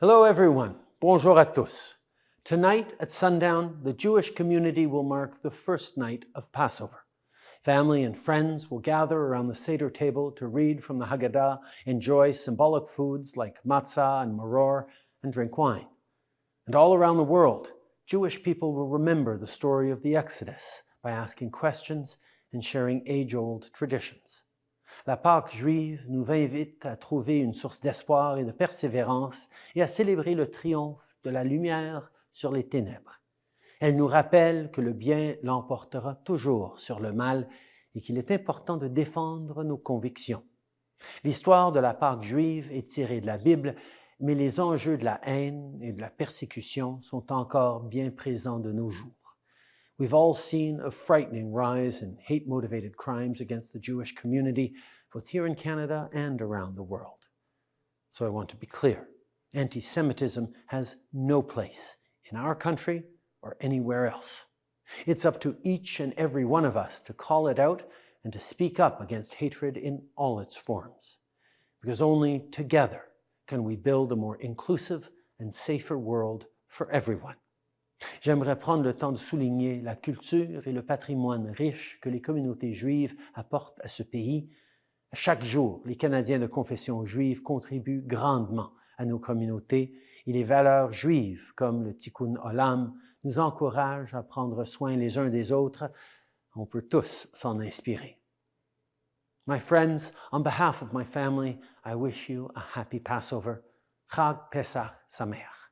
Hello everyone, bonjour à tous. Tonight at sundown, the Jewish community will mark the first night of Passover. Family and friends will gather around the Seder table to read from the Haggadah, enjoy symbolic foods like matzah and maror, and drink wine. And all around the world, Jewish people will remember the story of the Exodus by asking questions and sharing age-old traditions. La Pâque juive nous invite à trouver une source d'espoir et de persévérance et à célébrer le triomphe de la lumière sur les ténèbres. Elle nous rappelle que le bien l'emportera toujours sur le mal et qu'il est important de défendre nos convictions. L'histoire de la Pâque juive est tirée de la Bible, mais les enjeux de la haine et de la persécution sont encore bien présents de nos jours. We've all seen a frightening rise in hate-motivated crimes against the Jewish community, both here in Canada and around the world. So I want to be clear. Anti-Semitism has no place in our country or anywhere else. It's up to each and every one of us to call it out and to speak up against hatred in all its forms. Because only together can we build a more inclusive and safer world for everyone. J'aimerais prendre le temps de souligner la culture et le patrimoine riche que les communautés juives apportent à ce pays. Chaque jour, les Canadiens de confession juive contribuent grandement à nos communautés et les valeurs juives comme le Tikkun Olam nous encouragent à prendre soin les uns des autres. On peut tous s'en inspirer. My friends, on behalf of my family, I wish you a happy Passover. Chag Pesach Sameach.